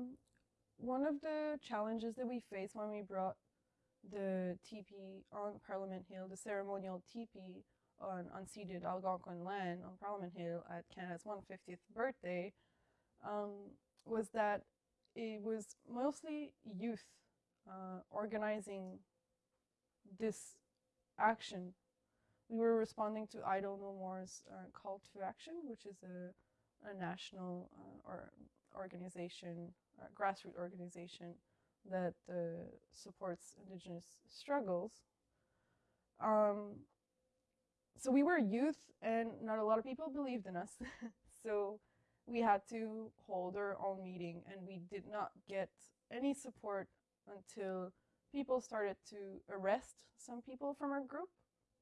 Um, one of the challenges that we faced when we brought the teepee on Parliament Hill, the ceremonial teepee on unceded Algonquin land on Parliament Hill at Canada's 150th birthday, um, was that it was mostly youth uh, organizing this action. We were responding to Idle No More's uh, call to action, which is a, a national uh, or organization, grassroots organization that uh, supports indigenous struggles. Um, so we were youth and not a lot of people believed in us. so we had to hold our own meeting and we did not get any support until people started to arrest some people from our group.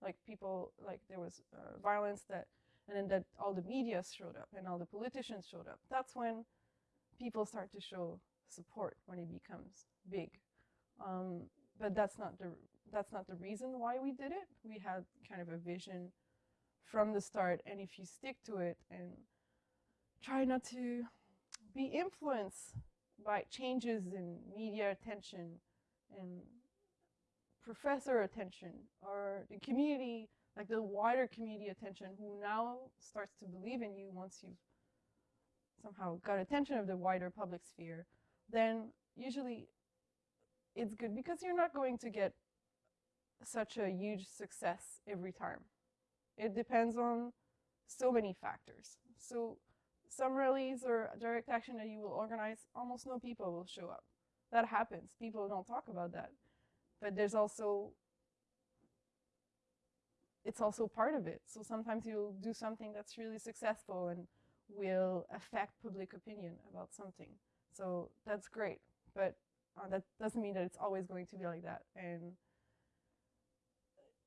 Like people, like there was uh, violence that, and then that all the media showed up and all the politicians showed up. That's when people start to show support when it becomes big. Um, but that's not the that's not the reason why we did it. We had kind of a vision from the start, and if you stick to it and try not to be influenced by changes in media attention and professor attention or the community, like the wider community attention who now starts to believe in you once you've somehow got attention of the wider public sphere, then usually it's good because you're not going to get such a huge success every time. It depends on so many factors. So some rallies or direct action that you will organize, almost no people will show up. That happens. People don't talk about that. But there's also, it's also part of it. So sometimes you'll do something that's really successful and will affect public opinion about something. So that's great. But uh, that doesn't mean that it's always going to be like that. And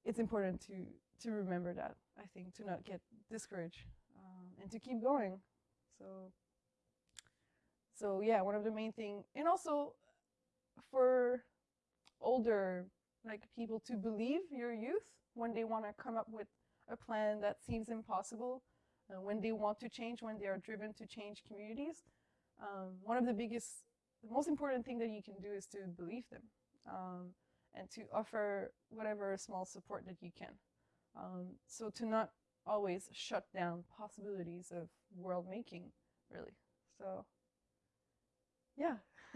it's important to, to remember that, I think, to not get discouraged um, and to keep going. So, so yeah, one of the main thing, and also for older like people to believe your youth when they want to come up with a plan that seems impossible, uh, when they want to change, when they are driven to change communities. Um, one of the biggest, the most important thing that you can do is to believe them um, and to offer whatever small support that you can. Um, so to not always shut down possibilities of world making, really. So, yeah.